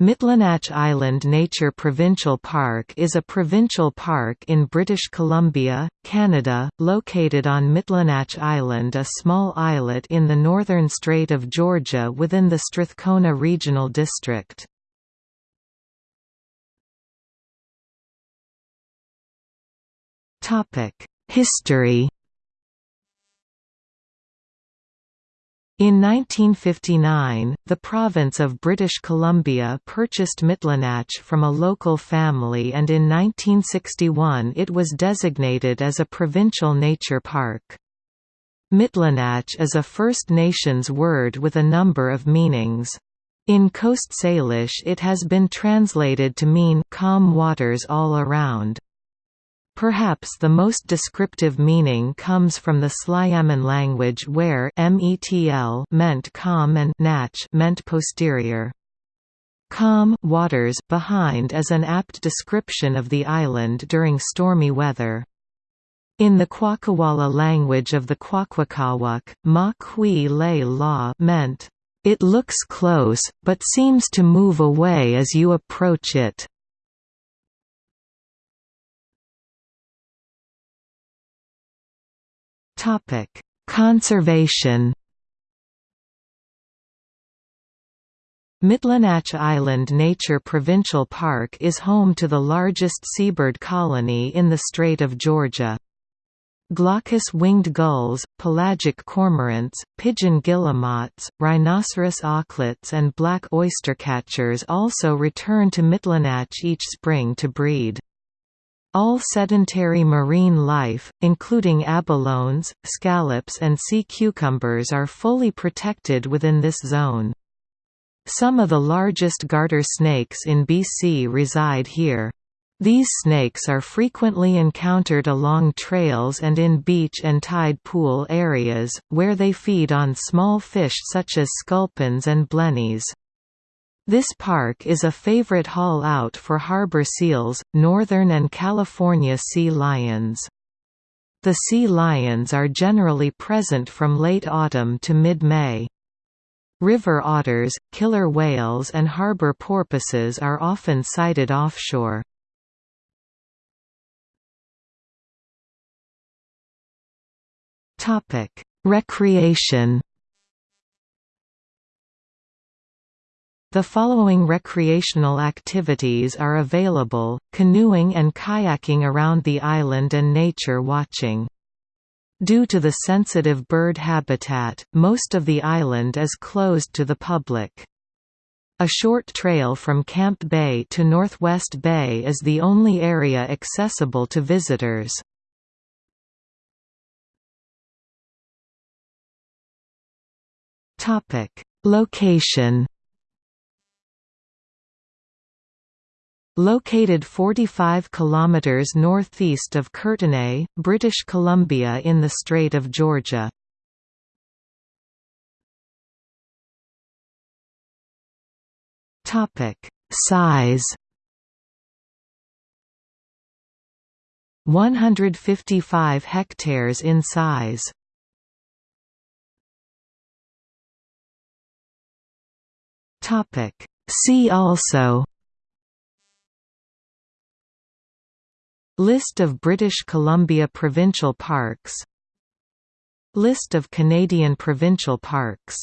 Mitlenatch Island Nature Provincial Park is a provincial park in British Columbia, Canada, located on Mitlenatch Island a small islet in the northern Strait of Georgia within the Strathcona Regional District. History In 1959, the province of British Columbia purchased Mitlenatch from a local family and in 1961 it was designated as a provincial nature park. Mitlenatch is a First Nations word with a number of meanings. In Coast Salish it has been translated to mean calm waters all around. Perhaps the most descriptive meaning comes from the Sliammon language where metl meant calm and natch meant posterior. Calm waters behind is an apt description of the island during stormy weather. In the Kwakwala language of the Kwakwaka'wakw, ma kui le la meant, "...it looks close, but seems to move away as you approach it." Topic: Conservation. Mitlenatch Island Nature Provincial Park is home to the largest seabird colony in the Strait of Georgia. Glaucous winged gulls, pelagic cormorants, pigeon guillemots, rhinoceros auklets and black oystercatchers also return to Mitlenatch each spring to breed. All sedentary marine life, including abalones, scallops and sea cucumbers are fully protected within this zone. Some of the largest garter snakes in BC reside here. These snakes are frequently encountered along trails and in beach and tide pool areas, where they feed on small fish such as sculpins and blennies. This park is a favorite haul out for harbor seals, northern and California sea lions. The sea lions are generally present from late autumn to mid-May. River otters, killer whales and harbor porpoises are often sighted offshore. Recreation The following recreational activities are available, canoeing and kayaking around the island and nature watching. Due to the sensitive bird habitat, most of the island is closed to the public. A short trail from Camp Bay to Northwest Bay is the only area accessible to visitors. Location Located 45 km northeast of Courtenay, British Columbia in the Strait of Georgia. Topic: Size 155 hectares in size. Topic: See also List of British Columbia provincial parks. List of Canadian provincial parks